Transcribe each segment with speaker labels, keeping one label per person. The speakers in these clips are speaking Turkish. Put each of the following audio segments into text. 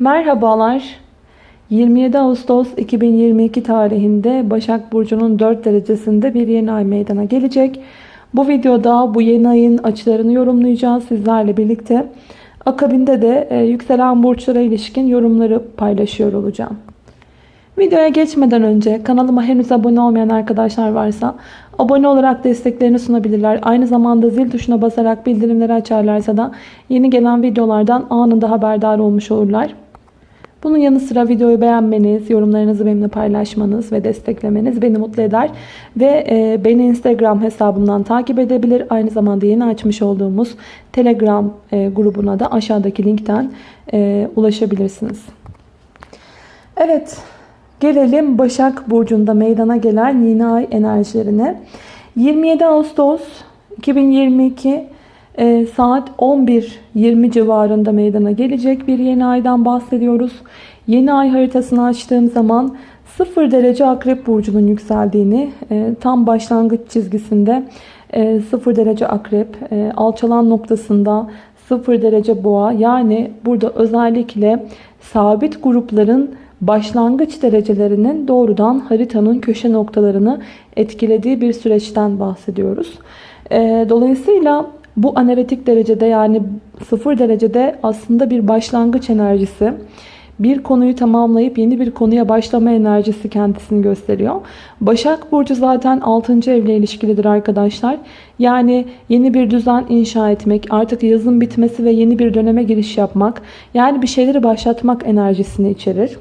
Speaker 1: Merhabalar. 27 Ağustos 2022 tarihinde Başak Burcu'nun 4 derecesinde bir yeni ay meydana gelecek. Bu videoda bu yeni ayın açılarını yorumlayacağız sizlerle birlikte. Akabinde de e, yükselen burçlara ilişkin yorumları paylaşıyor olacağım. Videoya geçmeden önce kanalıma henüz abone olmayan arkadaşlar varsa abone olarak desteklerini sunabilirler. Aynı zamanda zil tuşuna basarak bildirimleri açarlarsa da yeni gelen videolardan anında haberdar olmuş olurlar. Bunun yanı sıra videoyu beğenmeniz, yorumlarınızı benimle paylaşmanız ve desteklemeniz beni mutlu eder. Ve e, beni Instagram hesabımdan takip edebilir. Aynı zamanda yeni açmış olduğumuz Telegram e, grubuna da aşağıdaki linkten e, ulaşabilirsiniz. Evet, gelelim Başak Burcu'nda meydana gelen yeni ay enerjilerine. 27 Ağustos 2022 e, saat 11.20 civarında meydana gelecek bir yeni aydan bahsediyoruz. Yeni ay haritasını açtığım zaman 0 derece akrep burcunun yükseldiğini e, tam başlangıç çizgisinde e, 0 derece akrep e, alçalan noktasında 0 derece boğa yani burada özellikle sabit grupların başlangıç derecelerinin doğrudan haritanın köşe noktalarını etkilediği bir süreçten bahsediyoruz. E, dolayısıyla bu analitik derecede yani 0 derecede aslında bir başlangıç enerjisi. Bir konuyu tamamlayıp yeni bir konuya başlama enerjisi kendisini gösteriyor. Başak Burcu zaten 6. evle ilişkilidir arkadaşlar. Yani yeni bir düzen inşa etmek, artık yazın bitmesi ve yeni bir döneme giriş yapmak. Yani bir şeyleri başlatmak enerjisini içerir.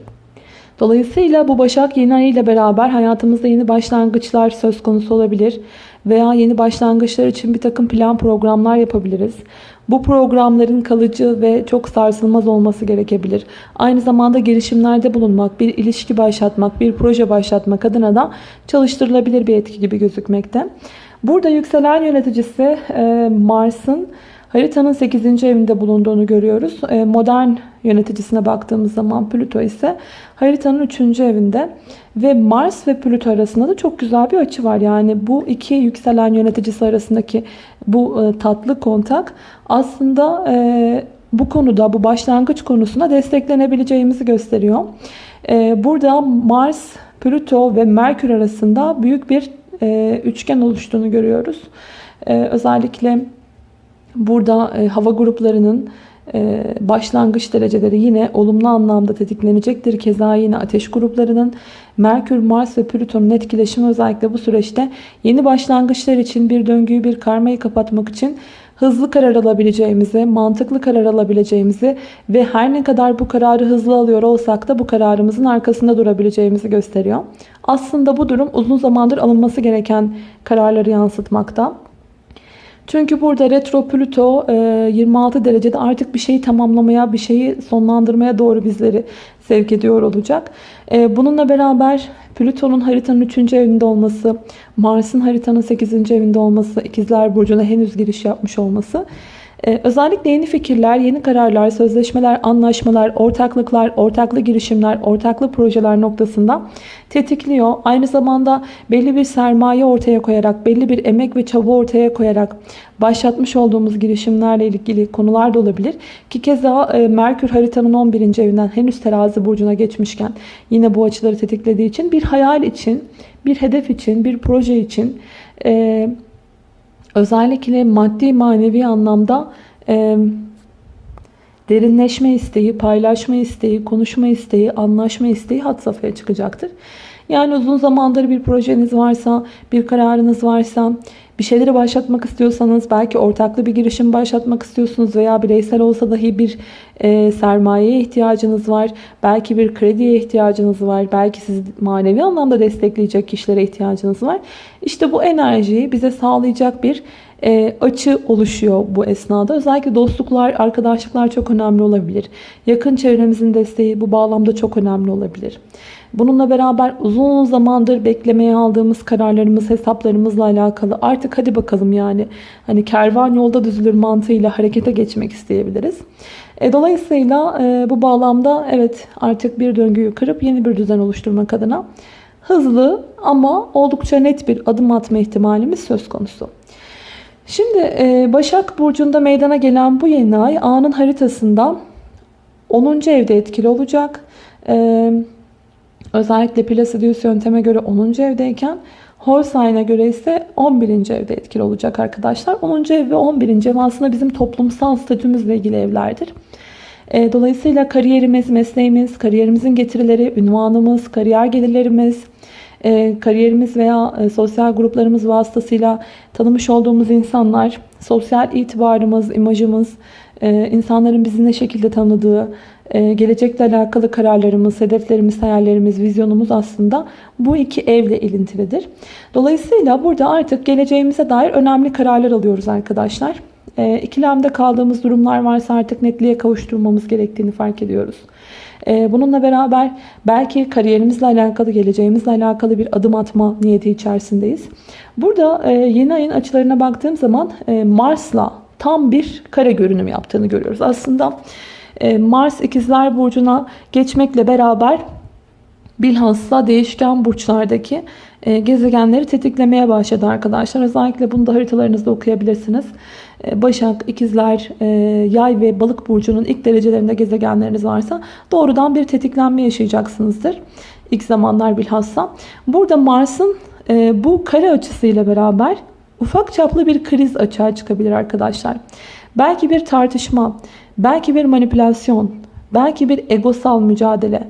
Speaker 1: Dolayısıyla bu Başak yeni ay ile beraber hayatımızda yeni başlangıçlar söz konusu olabilir. Veya yeni başlangıçlar için bir takım plan programlar yapabiliriz. Bu programların kalıcı ve çok sarsılmaz olması gerekebilir. Aynı zamanda girişimlerde bulunmak, bir ilişki başlatmak, bir proje başlatmak adına da çalıştırılabilir bir etki gibi gözükmekte. Burada yükselen yöneticisi Mars'ın haritanın 8. evinde bulunduğunu görüyoruz. Modern yöneticisine baktığımız zaman Plüto ise haritanın 3. evinde ve Mars ve Plüto arasında da çok güzel bir açı var. Yani bu iki yükselen yöneticisi arasındaki bu e, tatlı kontak aslında e, bu konuda bu başlangıç konusunda desteklenebileceğimizi gösteriyor. E, burada Mars, Plüto ve Merkür arasında büyük bir üçgen oluştuğunu görüyoruz. Özellikle burada hava gruplarının ee, başlangıç dereceleri yine olumlu anlamda tetiklenecektir. Keza yine ateş gruplarının Merkür, Mars ve Plüton'un etkileşimi özellikle bu süreçte yeni başlangıçlar için bir döngüyü, bir karmayı kapatmak için hızlı karar alabileceğimizi, mantıklı karar alabileceğimizi ve her ne kadar bu kararı hızlı alıyor olsak da bu kararımızın arkasında durabileceğimizi gösteriyor. Aslında bu durum uzun zamandır alınması gereken kararları yansıtmakta. Çünkü burada retro Plüto 26 e, derecede artık bir şeyi tamamlamaya, bir şeyi sonlandırmaya doğru bizleri sevk ediyor olacak. E, bununla beraber Plüton'un haritanın 3. evinde olması, Mars'ın haritanın 8. evinde olması, İkizler Burcu'na henüz giriş yapmış olması ee, özellikle yeni fikirler, yeni kararlar, sözleşmeler, anlaşmalar, ortaklıklar, ortaklı girişimler, ortaklı projeler noktasında tetikliyor. Aynı zamanda belli bir sermaye ortaya koyarak, belli bir emek ve çaba ortaya koyarak başlatmış olduğumuz girişimlerle ilgili konular da olabilir. Ki keza e, Merkür haritanın 11. evinden henüz terazi burcuna geçmişken yine bu açıları tetiklediği için bir hayal için, bir hedef için, bir proje için... E, özellikle maddi manevi anlamda e, derinleşme isteği, paylaşma isteği, konuşma isteği, anlaşma isteği hat safhaya çıkacaktır. Yani uzun zamandır bir projeniz varsa, bir kararınız varsa, bir şeyleri başlatmak istiyorsanız, belki ortaklı bir girişim başlatmak istiyorsunuz veya bireysel olsa dahi bir e, sermayeye ihtiyacınız var. Belki bir krediye ihtiyacınız var. Belki siz manevi anlamda destekleyecek kişilere ihtiyacınız var. İşte bu enerjiyi bize sağlayacak bir e, açı oluşuyor bu esnada. Özellikle dostluklar, arkadaşlıklar çok önemli olabilir. Yakın çevremizin desteği bu bağlamda çok önemli olabilir. Bununla beraber uzun zamandır beklemeye aldığımız kararlarımız, hesaplarımızla alakalı artık hadi bakalım yani hani kervan yolda düzülür mantığıyla harekete geçmek isteyebiliriz. E, dolayısıyla e, bu bağlamda evet artık bir döngüyü kırıp yeni bir düzen oluşturmak adına hızlı ama oldukça net bir adım atma ihtimalimiz söz konusu. Şimdi e, Başak Burcu'nda meydana gelen bu yeni ay anın haritasında 10. evde etkili olacak. Ee, özellikle Placidius yönteme göre 10. evdeyken Horseyn'a göre ise 11. evde etkili olacak arkadaşlar. 10. ev ve 11. ev aslında bizim toplumsal statümüzle ilgili evlerdir. Ee, dolayısıyla kariyerimiz, mesleğimiz, kariyerimizin getirileri, ünvanımız, kariyer gelirlerimiz, e, kariyerimiz veya e, sosyal gruplarımız vasıtasıyla tanımış olduğumuz insanlar, sosyal itibarımız, imajımız, e, insanların bizi ne şekilde tanıdığı, gelecekle alakalı kararlarımız, hedeflerimiz, hayallerimiz, vizyonumuz aslında bu iki evle ilintilidir. Dolayısıyla burada artık geleceğimize dair önemli kararlar alıyoruz arkadaşlar. İkilemde kaldığımız durumlar varsa artık netliğe kavuşturmamız gerektiğini fark ediyoruz. Ee, bununla beraber belki kariyerimizle alakalı, geleceğimizle alakalı bir adım atma niyeti içerisindeyiz. Burada e, yeni ayın açılarına baktığım zaman e, Mars'la tam bir kare görünüm yaptığını görüyoruz. Aslında Mars ikizler burcuna geçmekle beraber bilhassa değişken burçlardaki gezegenleri tetiklemeye başladı arkadaşlar. Özellikle bunu da haritalarınızda okuyabilirsiniz. E, Başak, İkizler, e, Yay ve Balık burcunun ilk derecelerinde gezegenleriniz varsa doğrudan bir tetiklenme yaşayacaksınızdır. İlk zamanlar bilhassa. Burada Mars'ın e, bu kare açısıyla beraber ufak çaplı bir kriz açığa çıkabilir arkadaşlar. Belki bir tartışma, belki bir manipülasyon, belki bir egosal mücadele,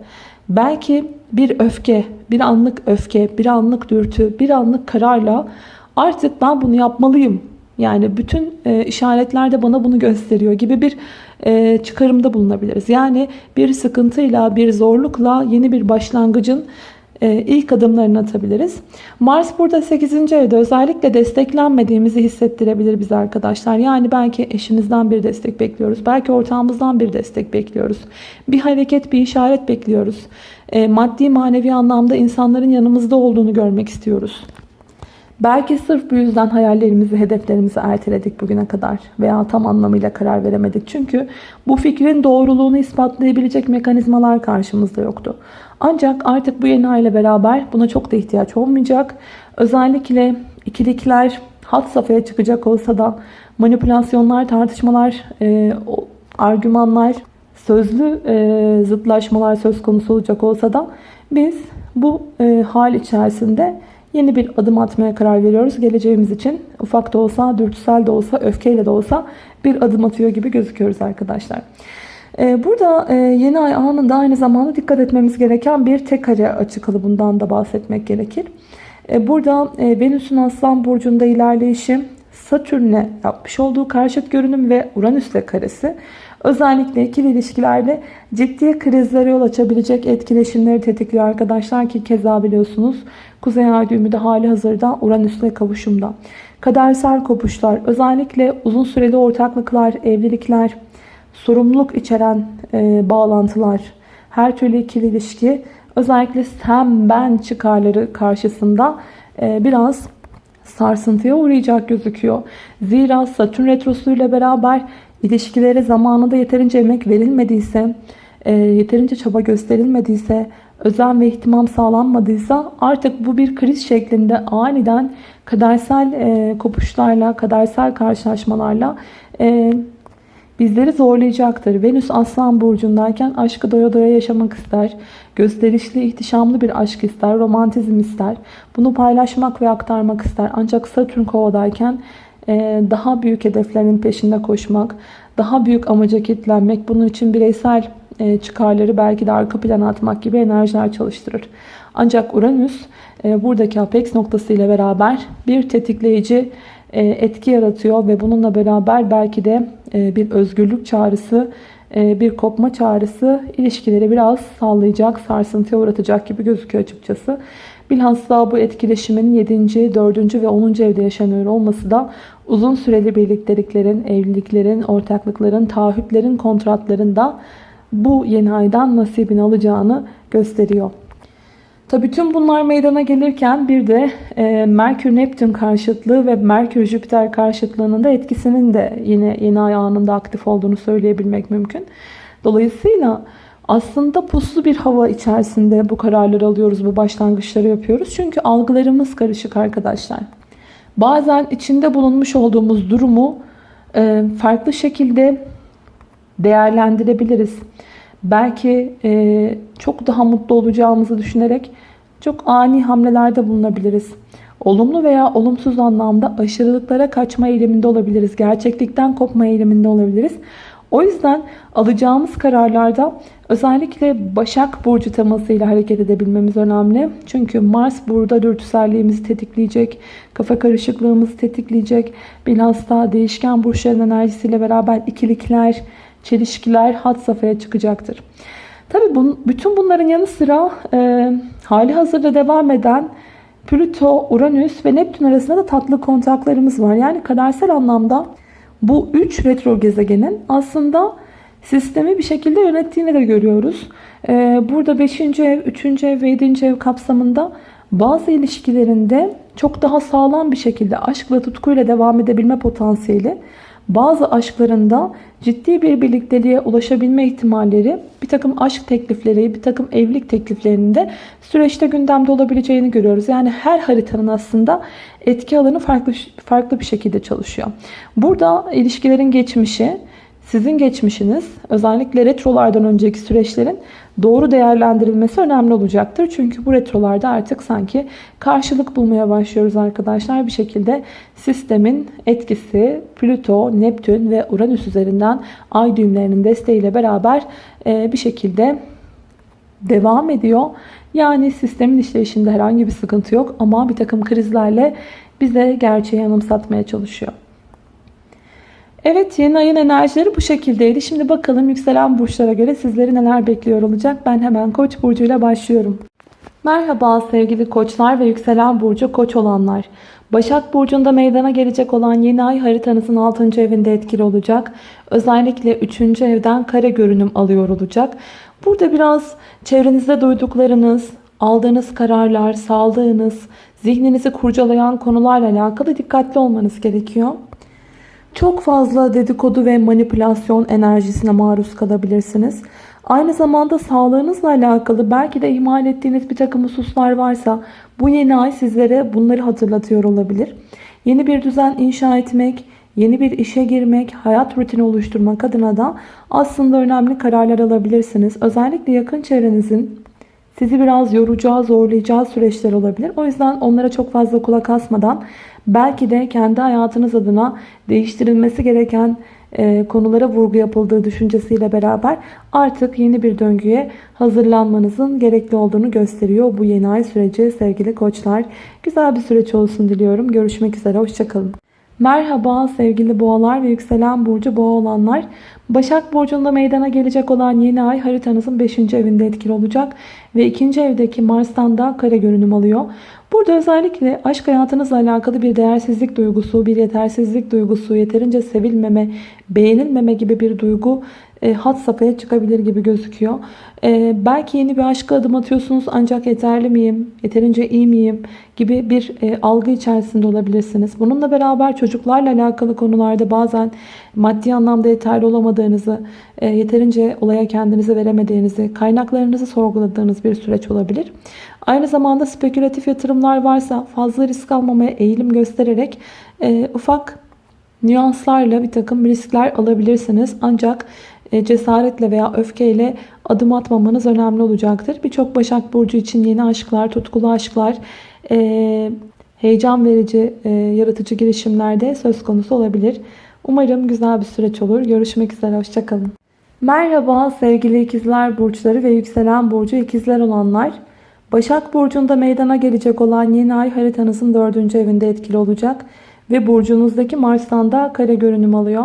Speaker 1: belki bir öfke, bir anlık öfke, bir anlık dürtü, bir anlık kararla artık ben bunu yapmalıyım yani bütün e, işaretler de bana bunu gösteriyor gibi bir e, çıkarımda bulunabiliriz. Yani bir sıkıntıyla, bir zorlukla yeni bir başlangıcın ilk adımlarını atabiliriz. Mars burada 8. evde özellikle desteklenmediğimizi hissettirebilir bize arkadaşlar. Yani belki eşimizden bir destek bekliyoruz. Belki ortağımızdan bir destek bekliyoruz. Bir hareket, bir işaret bekliyoruz. E, maddi manevi anlamda insanların yanımızda olduğunu görmek istiyoruz. Belki sırf bu yüzden hayallerimizi, hedeflerimizi erteledik bugüne kadar veya tam anlamıyla karar veremedik. Çünkü bu fikrin doğruluğunu ispatlayabilecek mekanizmalar karşımızda yoktu. Ancak artık bu yeni aile beraber buna çok da ihtiyaç olmayacak. Özellikle ikilikler hat safhaya çıkacak olsa da manipülasyonlar, tartışmalar, e, argümanlar, sözlü e, zıtlaşmalar söz konusu olacak olsa da biz bu e, hal içerisinde yeni bir adım atmaya karar veriyoruz. Geleceğimiz için ufak da olsa, dürtüsel de olsa, öfkeyle de olsa bir adım atıyor gibi gözüküyoruz arkadaşlar. Ee, burada e, yeni ay anında aynı zamanda dikkat etmemiz gereken bir tek kare açı kalıbından da bahsetmek gerekir. Ee, burada e, Venüs'ün Aslan Burcu'nda ilerleyişi, Satürn'e yapmış olduğu karşıt görünüm ve Uranüs'le karesi özellikle ikili ilişkilerde ciddi krizlere yol açabilecek etkileşimleri tetikliyor arkadaşlar ki keza biliyorsunuz Kuzey Ay düğümü de hali hazırda Uranüs'le kavuşumda. Kadersel kopuşlar, özellikle uzun süreli ortaklıklar, evlilikler, sorumluluk içeren e, bağlantılar, her türlü ikili ilişki, özellikle sen ben çıkarları karşısında e, biraz sarsıntıya uğrayacak gözüküyor. Zira Satürn Retrosu ile beraber ilişkilere zamanında yeterince emek verilmediyse, e, yeterince çaba gösterilmediyse, özen ve ihtimam sağlanmadıysa artık bu bir kriz şeklinde aniden kadersel e, kopuşlarla, kadersel karşılaşmalarla e, bizleri zorlayacaktır. Venüs Aslan Burcu'ndayken aşkı doya doya yaşamak ister. Gösterişli, ihtişamlı bir aşk ister, romantizm ister. Bunu paylaşmak ve aktarmak ister. Ancak Satürn Kova'dayken e, daha büyük hedeflerin peşinde koşmak, daha büyük amaca kitlenmek, bunun için bireysel e, çıkarları belki de arka plana atmak gibi enerjiler çalıştırır. Ancak Uranüs e, buradaki apex noktası ile beraber bir tetikleyici etki yaratıyor ve bununla beraber belki de bir özgürlük çağrısı, bir kopma çağrısı ilişkileri biraz sallayacak, sarsıntıya uğratacak gibi gözüküyor açıkçası. Bilhassa bu etkileşimin 7. 4. ve 10. evde yaşanıyor olması da uzun süreli birlikteliklerin, evliliklerin, ortaklıkların, taahhütlerin, kontratların da bu yeni aydan nasibini alacağını gösteriyor. Tabii tüm bunlar meydana gelirken bir de e, Merkür-Neptün karşıtlığı ve Merkür-Jüpiter karşıtlığının da etkisinin de yine yeni ay anında aktif olduğunu söyleyebilmek mümkün. Dolayısıyla aslında puslu bir hava içerisinde bu kararları alıyoruz, bu başlangıçları yapıyoruz. Çünkü algılarımız karışık arkadaşlar. Bazen içinde bulunmuş olduğumuz durumu e, farklı şekilde değerlendirebiliriz. Belki e, çok daha mutlu olacağımızı düşünerek çok ani hamlelerde bulunabiliriz. Olumlu veya olumsuz anlamda aşırılıklara kaçma eğiliminde olabiliriz. Gerçeklikten kopma eğiliminde olabiliriz. O yüzden alacağımız kararlarda özellikle Başak Burcu temasıyla hareket edebilmemiz önemli. Çünkü Mars burada dürtüselliğimizi tetikleyecek, kafa karışıklığımızı tetikleyecek. Bilhassa değişken burçların enerjisiyle beraber ikilikler, çelişkiler had safhaya çıkacaktır. Tabii bun, bütün bunların yanı sıra e, hali hazırda devam eden Plüto, Uranüs ve Neptün arasında da tatlı kontaklarımız var. Yani kadersel anlamda bu 3 retro gezegenin aslında sistemi bir şekilde yönettiğini de görüyoruz. Ee, burada 5. ev, 3. ev ve 7. ev kapsamında bazı ilişkilerinde çok daha sağlam bir şekilde aşkla tutkuyla devam edebilme potansiyeli bazı aşklarında ciddi bir birlikteliğe ulaşabilme ihtimalleri bir takım aşk teklifleri, bir takım evlilik tekliflerinde süreçte gündemde olabileceğini görüyoruz. Yani her haritanın aslında etki alanı farklı farklı bir şekilde çalışıyor. Burada ilişkilerin geçmişi, sizin geçmişiniz özellikle retrolardan önceki süreçlerin doğru değerlendirilmesi önemli olacaktır. Çünkü bu retrolarda artık sanki karşılık bulmaya başlıyoruz arkadaşlar. Bir şekilde sistemin etkisi Plüto, Neptün ve Uranüs üzerinden ay düğümlerinin desteğiyle beraber e, bir şekilde devam ediyor. Yani sistemin işleyişinde herhangi bir sıkıntı yok ama bir takım krizlerle bize gerçeği anımsatmaya çalışıyor. Evet yeni ayın enerjileri bu şekildeydi. Şimdi bakalım yükselen burçlara göre sizleri neler bekliyor olacak. Ben hemen koç burcuyla başlıyorum. Merhaba sevgili koçlar ve yükselen burcu koç olanlar. Başak Burcu'nda meydana gelecek olan yeni ay haritanızın 6. evinde etkili olacak. Özellikle 3. evden kare görünüm alıyor olacak. Burada biraz çevrenizde duyduklarınız, aldığınız kararlar, sağlığınız, zihninizi kurcalayan konularla alakalı dikkatli olmanız gerekiyor. Çok fazla dedikodu ve manipülasyon enerjisine maruz kalabilirsiniz. Aynı zamanda sağlığınızla alakalı belki de ihmal ettiğiniz bir takım hususlar varsa bu yeni ay sizlere bunları hatırlatıyor olabilir. Yeni bir düzen inşa etmek, yeni bir işe girmek, hayat rutini oluşturmak adına da aslında önemli kararlar alabilirsiniz. Özellikle yakın çevrenizin sizi biraz yoracağı, zorlayacağı süreçler olabilir. O yüzden onlara çok fazla kulak asmadan belki de kendi hayatınız adına değiştirilmesi gereken e, konulara vurgu yapıldığı düşüncesiyle beraber artık yeni bir döngüye hazırlanmanızın gerekli olduğunu gösteriyor bu yeni ay süreci sevgili koçlar. Güzel bir süreç olsun diliyorum. Görüşmek üzere. Hoşçakalın. Merhaba sevgili boğalar ve yükselen burcu boğa olanlar. Başak Burcu'nda meydana gelecek olan yeni ay haritanızın 5. evinde etkili olacak. Ve 2. evdeki Mars'tan da kare görünüm alıyor. Burada özellikle aşk hayatınızla alakalı bir değersizlik duygusu, bir yetersizlik duygusu, yeterince sevilmeme, beğenilmeme gibi bir duygu e, hat safhaya çıkabilir gibi gözüküyor. E, belki yeni bir aşka adım atıyorsunuz ancak yeterli miyim, yeterince iyi miyim gibi bir e, algı içerisinde olabilirsiniz. Bununla beraber çocuklarla alakalı konularda bazen maddi anlamda yeterli olamadığınızı, e, yeterince olaya kendinizi veremediğinizi, kaynaklarınızı sorguladığınız bir süreç olabilir. Aynı zamanda spekülatif yatırımlar varsa fazla risk almamaya eğilim göstererek e, ufak nüanslarla bir takım riskler alabilirsiniz. Ancak cesaretle veya öfkeyle adım atmamanız önemli olacaktır. Birçok Başak Burcu için yeni aşklar, tutkulu aşklar, e, heyecan verici, e, yaratıcı girişimlerde söz konusu olabilir. Umarım güzel bir süreç olur. Görüşmek üzere, hoşçakalın. Merhaba sevgili ikizler burçları ve yükselen burcu ikizler olanlar. Başak Burcu'nda meydana gelecek olan yeni ay haritanızın 4. evinde etkili olacak. Ve burcunuzdaki Mars'tan da kare görünüm alıyor.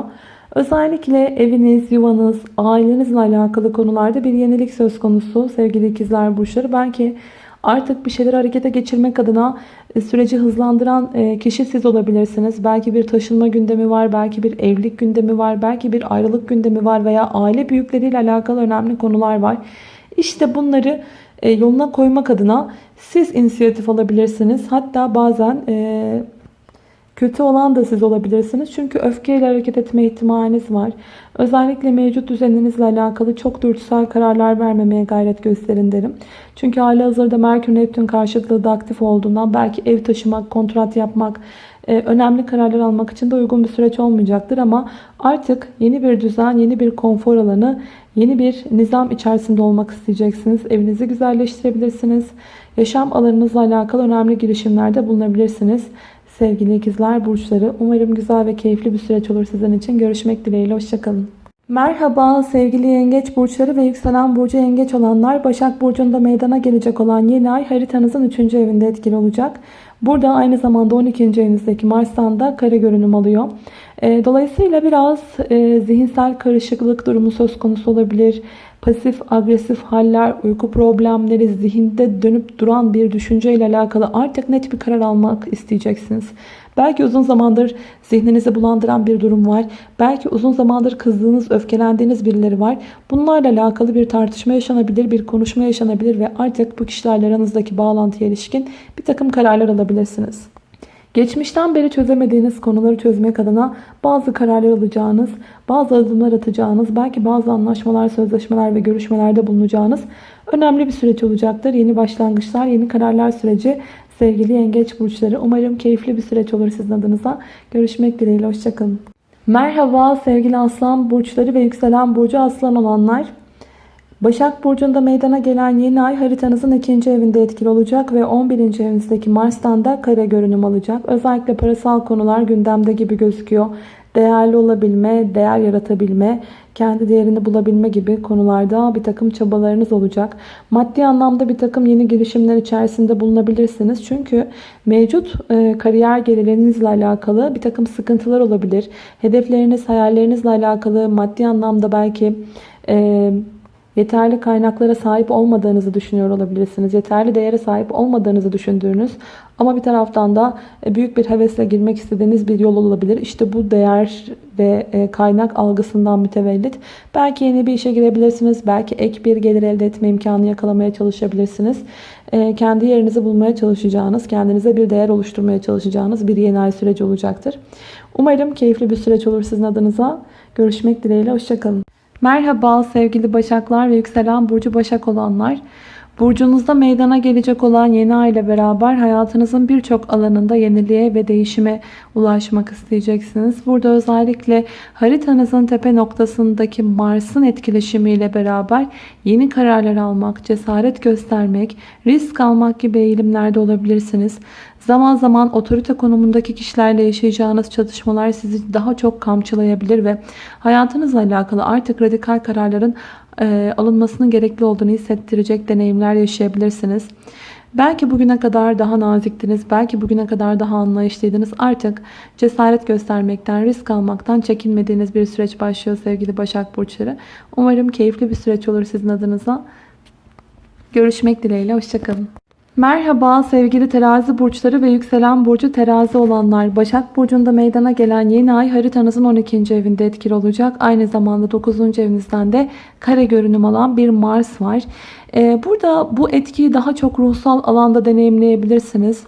Speaker 1: Özellikle eviniz, yuvanız, ailenizle alakalı konularda bir yenilik söz konusu sevgili ikizler burçları. Belki artık bir şeyler harekete geçirmek adına e, süreci hızlandıran e, kişi siz olabilirsiniz. Belki bir taşınma gündemi var, belki bir evlilik gündemi var, belki bir ayrılık gündemi var veya aile büyükleriyle alakalı önemli konular var. İşte bunları e, yoluna koymak adına siz inisiyatif alabilirsiniz. Hatta bazen Kötü olan da siz olabilirsiniz. Çünkü öfkeyle hareket etme ihtimaliniz var. Özellikle mevcut düzeninizle alakalı çok dürtüsel kararlar vermemeye gayret gösterin derim. Çünkü hali hazırda Merkür Neptün karşıtlığı da aktif olduğundan belki ev taşımak, kontrat yapmak, e, önemli kararlar almak için de uygun bir süreç olmayacaktır. Ama artık yeni bir düzen, yeni bir konfor alanı, yeni bir nizam içerisinde olmak isteyeceksiniz. Evinizi güzelleştirebilirsiniz. Yaşam alanınızla alakalı önemli girişimlerde bulunabilirsiniz. Sevgili ikizler burçları umarım güzel ve keyifli bir süreç olur sizin için. Görüşmek dileğiyle. Hoşçakalın. Merhaba sevgili yengeç burçları ve yükselen burcu yengeç olanlar Başak Burcu'nda meydana gelecek olan yeni ay haritanızın 3. evinde etkili olacak. Burada aynı zamanda 12. evinizdeki Mars'tan da kare görünüm alıyor. E, dolayısıyla biraz e, zihinsel karışıklık durumu söz konusu olabilir. Pasif agresif haller, uyku problemleri, zihinde dönüp duran bir düşünceyle alakalı artık net bir karar almak isteyeceksiniz. Belki uzun zamandır zihninizi bulandıran bir durum var. Belki uzun zamandır kızdığınız, öfkelendiğiniz birileri var. Bunlarla alakalı bir tartışma yaşanabilir, bir konuşma yaşanabilir ve artık bu kişilerle aranızdaki bağlantıya ilişkin bir takım kararlar alabilirsiniz. Geçmişten beri çözemediğiniz konuları çözmek adına bazı kararlar alacağınız, bazı adımlar atacağınız, belki bazı anlaşmalar, sözleşmeler ve görüşmelerde bulunacağınız önemli bir süreç olacaktır. Yeni başlangıçlar, yeni kararlar süreci sevgili yengeç burçları. Umarım keyifli bir süreç olur sizin adınıza. Görüşmek dileğiyle. Hoşçakalın. Merhaba sevgili aslan burçları ve yükselen burcu aslan olanlar. Başak Burcu'nda meydana gelen yeni ay haritanızın ikinci evinde etkili olacak ve 11. evinizdeki Mars'tan da kare görünüm alacak. Özellikle parasal konular gündemde gibi gözüküyor. Değerli olabilme, değer yaratabilme, kendi değerini bulabilme gibi konularda bir takım çabalarınız olacak. Maddi anlamda bir takım yeni girişimler içerisinde bulunabilirsiniz. Çünkü mevcut e, kariyer gelirlerinizle alakalı bir takım sıkıntılar olabilir. Hedefleriniz, hayallerinizle alakalı maddi anlamda belki... E, yeterli kaynaklara sahip olmadığınızı düşünüyor olabilirsiniz. Yeterli değere sahip olmadığınızı düşündüğünüz ama bir taraftan da e, büyük bir hevesle girmek istediğiniz bir yol olabilir. İşte bu değer ve e, kaynak algısından mütevellit. Belki yeni bir işe girebilirsiniz. Belki ek bir gelir elde etme imkanı yakalamaya çalışabilirsiniz. E, kendi yerinizi bulmaya çalışacağınız, kendinize bir değer oluşturmaya çalışacağınız bir yeni ay süreci olacaktır. Umarım keyifli bir süreç olur sizin adınıza. Görüşmek dileğiyle. Hoşçakalın. Merhaba sevgili Başaklar ve yükselen burcu Başak olanlar. Burcunuzda meydana gelecek olan yeni ay ile beraber hayatınızın birçok alanında yeniliğe ve değişime ulaşmak isteyeceksiniz. Burada özellikle haritanızın tepe noktasındaki Mars'ın etkileşimiyle beraber yeni kararlar almak, cesaret göstermek, risk almak gibi eğilimlerde olabilirsiniz. Zaman zaman otorite konumundaki kişilerle yaşayacağınız çatışmalar sizi daha çok kamçılayabilir ve hayatınızla alakalı artık radikal kararların e, alınmasının gerekli olduğunu hissettirecek deneyimler yaşayabilirsiniz. Belki bugüne kadar daha naziktiniz, belki bugüne kadar daha anlayışlıydınız. Artık cesaret göstermekten, risk almaktan çekinmediğiniz bir süreç başlıyor sevgili Başak Burçları. Umarım keyifli bir süreç olur sizin adınıza. Görüşmek dileğiyle, hoşçakalın. Merhaba sevgili terazi burçları ve yükselen burcu terazi olanlar. Başak burcunda meydana gelen yeni ay haritanızın 12. evinde etkili olacak. Aynı zamanda 9. evinizden de kare görünüm alan bir Mars var. Ee, burada bu etkiyi daha çok ruhsal alanda deneyimleyebilirsiniz.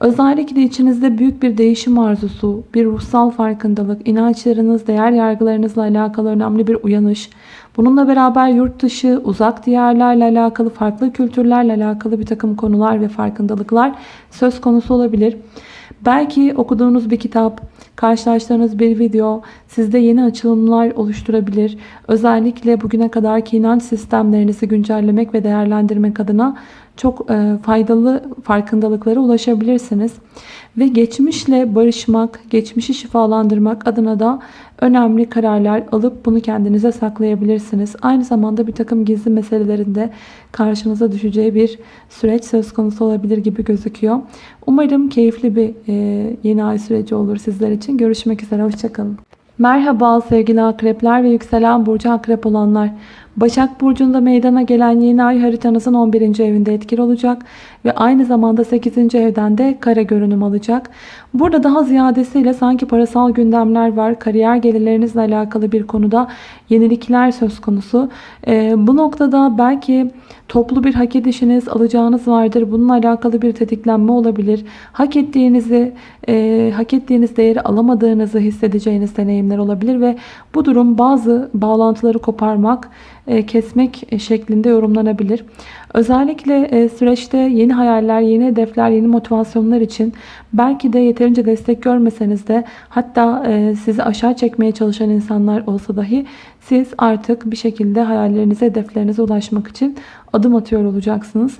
Speaker 1: Özellikle içinizde büyük bir değişim arzusu, bir ruhsal farkındalık, inançlarınız, değer yargılarınızla alakalı önemli bir uyanış. Bununla beraber yurt dışı, uzak diyarlarla alakalı, farklı kültürlerle alakalı bir takım konular ve farkındalıklar söz konusu olabilir. Belki okuduğunuz bir kitap, karşılaştığınız bir video sizde yeni açılımlar oluşturabilir. Özellikle bugüne kadarki inanç sistemlerinizi güncellemek ve değerlendirmek adına çok e, faydalı farkındalıklara ulaşabilirsiniz. Ve geçmişle barışmak, geçmişi şifalandırmak adına da önemli kararlar alıp bunu kendinize saklayabilirsiniz. Aynı zamanda bir takım gizli meselelerinde karşınıza düşeceği bir süreç söz konusu olabilir gibi gözüküyor. Umarım keyifli bir e, yeni ay süreci olur sizler için. Görüşmek üzere, hoşçakalın. Merhaba sevgili akrepler ve yükselen burcu akrep olanlar. Başak Burcu'nda meydana gelen yeni ay haritanızın 11. evinde etkili olacak ve aynı zamanda 8. evden de kare görünüm alacak. Burada daha ziyadesiyle sanki parasal gündemler var. Kariyer gelirlerinizle alakalı bir konuda yenilikler söz konusu. Ee, bu noktada belki toplu bir hak edişiniz, alacağınız vardır. Bununla alakalı bir tetiklenme olabilir. Hak ettiğinizi, e, hak ettiğiniz değeri alamadığınızı hissedeceğiniz deneyimler olabilir ve bu durum bazı bağlantıları koparmak, kesmek şeklinde yorumlanabilir. Özellikle e, süreçte yeni hayaller, yeni hedefler, yeni motivasyonlar için belki de yeterince destek görmeseniz de hatta e, sizi aşağı çekmeye çalışan insanlar olsa dahi siz artık bir şekilde hayallerinize, hedeflerinize ulaşmak için adım atıyor olacaksınız.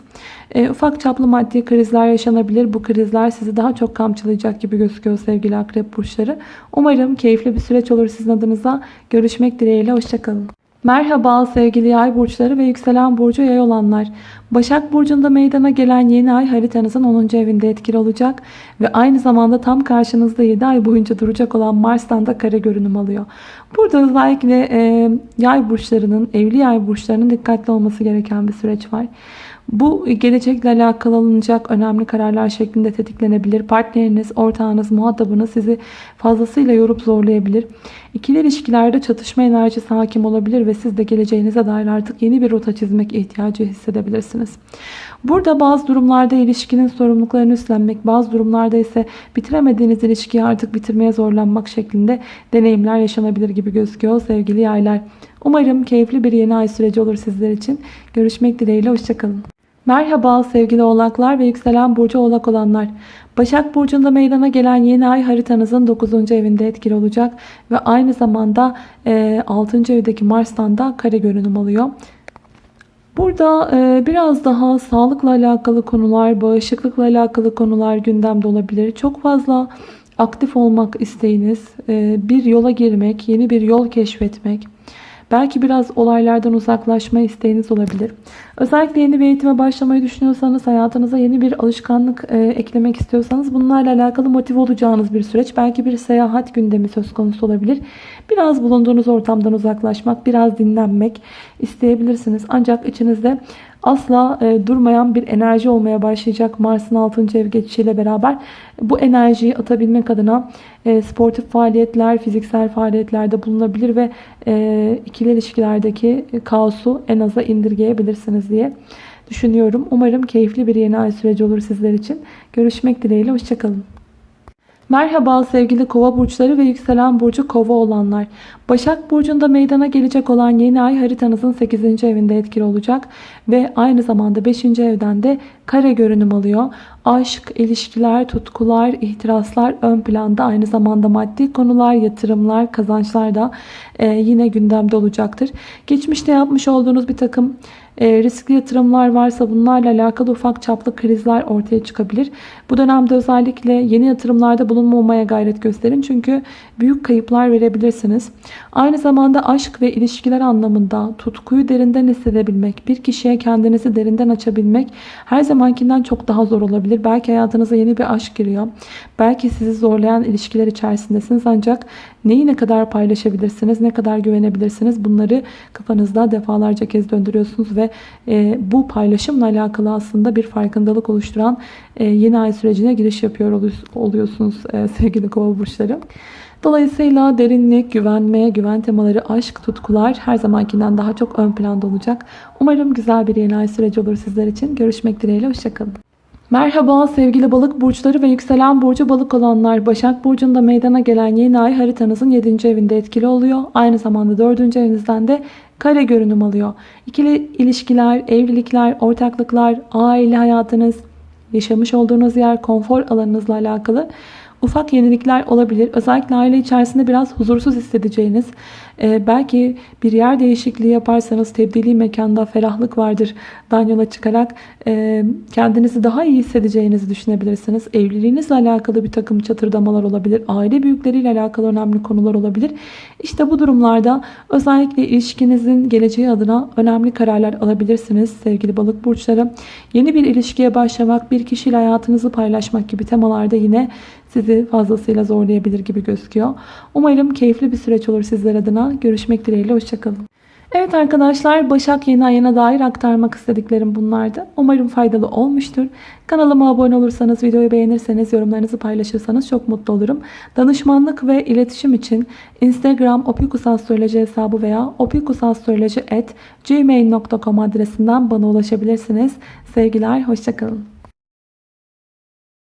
Speaker 1: E, ufak çaplı maddi krizler yaşanabilir. Bu krizler sizi daha çok kamçılayacak gibi gözüküyor sevgili akrep burçları. Umarım keyifli bir süreç olur sizin adınıza. Görüşmek dileğiyle. Hoşçakalın. Merhaba sevgili yay burçları ve yükselen burcu yay olanlar. Başak Burcu'nda meydana gelen yeni ay haritanızın 10. evinde etkili olacak. Ve aynı zamanda tam karşınızda 7 ay boyunca duracak olan Mars'tan da kare görünüm alıyor. Burada özellikle e, yay burçlarının, evli yay burçlarının dikkatli olması gereken bir süreç var. Bu gelecekle alakalı alınacak önemli kararlar şeklinde tetiklenebilir. Partneriniz, ortağınız, muhatabınız sizi fazlasıyla yorup zorlayabilir. İkili ilişkilerde çatışma enerjisi hakim olabilir ve siz de geleceğinize dair artık yeni bir rota çizmek ihtiyacı hissedebilirsiniz. Burada bazı durumlarda ilişkinin sorumluluklarını üstlenmek, bazı durumlarda ise bitiremediğiniz ilişkiyi artık bitirmeye zorlanmak şeklinde deneyimler yaşanabilir gibi gözüküyor sevgili yaylar. Umarım keyifli bir yeni ay süreci olur sizler için. Görüşmek dileğiyle, hoşçakalın. Merhaba sevgili oğlaklar ve yükselen burcu oğlak olanlar. Başak Burcu'nda meydana gelen yeni ay haritanızın 9. evinde etkili olacak. Ve aynı zamanda 6. evdeki Mars'tan da kare görünüm alıyor. Burada e, biraz daha sağlıkla alakalı konular, bağışıklıkla alakalı konular gündemde olabilir. Çok fazla aktif olmak isteğiniz, e, bir yola girmek, yeni bir yol keşfetmek, belki biraz olaylardan uzaklaşma isteğiniz olabilir. Özellikle yeni bir eğitime başlamayı düşünüyorsanız, hayatınıza yeni bir alışkanlık e, eklemek istiyorsanız bunlarla alakalı motive olacağınız bir süreç. Belki bir seyahat gündemi söz konusu olabilir. Biraz bulunduğunuz ortamdan uzaklaşmak, biraz dinlenmek isteyebilirsiniz. Ancak içinizde asla e, durmayan bir enerji olmaya başlayacak Mars'ın 6. ev geçişiyle beraber. Bu enerjiyi atabilmek adına e, sportif faaliyetler, fiziksel faaliyetlerde bulunabilir ve e, ikili ilişkilerdeki kaosu en aza indirgeyebilirsiniz diye düşünüyorum. Umarım keyifli bir yeni ay süreci olur sizler için. Görüşmek dileğiyle. Hoşçakalın. Merhaba sevgili kova burçları ve yükselen burcu kova olanlar. Başak burcunda meydana gelecek olan yeni ay haritanızın 8. evinde etkili olacak. Ve aynı zamanda 5. evden de kare görünüm alıyor. Aşk, ilişkiler, tutkular, ihtiraslar ön planda. Aynı zamanda maddi konular, yatırımlar, kazançlar da e, yine gündemde olacaktır. Geçmişte yapmış olduğunuz bir takım e, riskli yatırımlar varsa bunlarla alakalı ufak çaplı krizler ortaya çıkabilir. Bu dönemde özellikle yeni yatırımlarda bulunmamaya gayret gösterin. Çünkü büyük kayıplar verebilirsiniz. Aynı zamanda aşk ve ilişkiler anlamında tutkuyu derinden hissedebilmek, bir kişiye kendinizi derinden açabilmek her zamankinden çok daha zor olabilir. Belki hayatınıza yeni bir aşk giriyor. Belki sizi zorlayan ilişkiler içerisindesiniz ancak neyi ne kadar paylaşabilirsiniz, ne kadar güvenebilirsiniz bunları kafanızda defalarca kez döndürüyorsunuz e, bu paylaşımla alakalı aslında bir farkındalık oluşturan e, yeni ay sürecine giriş yapıyor oluyorsunuz e, sevgili kova burçları. Dolayısıyla derinlik, güvenme, güven temaları, aşk, tutkular her zamankinden daha çok ön planda olacak. Umarım güzel bir yeni ay süreci olur sizler için. Görüşmek dileğiyle. Hoşçakalın. Merhaba sevgili balık burçları ve yükselen burcu balık olanlar. Başak Burcu'nda meydana gelen yeni ay haritanızın 7. evinde etkili oluyor. Aynı zamanda 4. evinizden de kare görünüm alıyor. İkili ilişkiler, evlilikler, ortaklıklar, aile hayatınız, yaşamış olduğunuz yer, konfor alanınızla alakalı ufak yenilikler olabilir. Özellikle aile içerisinde biraz huzursuz hissedeceğiniz, e, belki bir yer değişikliği yaparsanız tebdili mekanda ferahlık vardır. Dan çıkarak e, kendinizi daha iyi hissedeceğinizi düşünebilirsiniz. Evliliğinizle alakalı bir takım çatırdamalar olabilir. Aile büyükleriyle alakalı önemli konular olabilir. İşte bu durumlarda özellikle ilişkinizin geleceği adına önemli kararlar alabilirsiniz sevgili balık burçları. Yeni bir ilişkiye başlamak, bir kişiyle hayatınızı paylaşmak gibi temalarda yine sizi fazlasıyla zorlayabilir gibi gözüküyor. Umarım keyifli bir süreç olur sizler adına. Görüşmek dileğiyle. Hoşçakalın. Evet arkadaşlar Başak yeni ayına dair aktarmak istediklerim bunlardı. Umarım faydalı olmuştur. Kanalıma abone olursanız, videoyu beğenirseniz, yorumlarınızı paylaşırsanız çok mutlu olurum. Danışmanlık ve iletişim için Instagram opikusastroloji hesabı veya opikusastroloji.gmail.com adresinden bana ulaşabilirsiniz. Sevgiler, hoşçakalın.